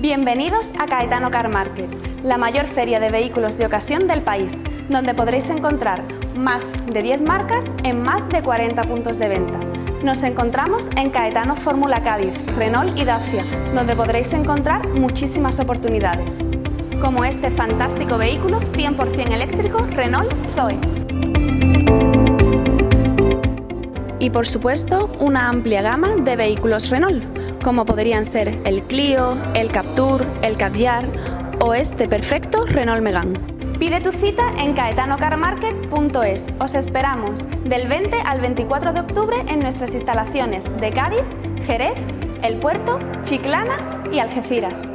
Bienvenidos a Caetano Car Market, la mayor feria de vehículos de ocasión del país, donde podréis encontrar más de 10 marcas en más de 40 puntos de venta. Nos encontramos en Caetano Fórmula Cádiz, Renault y Dacia, donde podréis encontrar muchísimas oportunidades, como este fantástico vehículo 100% eléctrico Renault Zoe. Y por supuesto, una amplia gama de vehículos Renault, como podrían ser el Clio, el Captur, el Caviar o este perfecto Renault Megane. Pide tu cita en caetanocarmarket.es. Os esperamos del 20 al 24 de octubre en nuestras instalaciones de Cádiz, Jerez, El Puerto, Chiclana y Algeciras.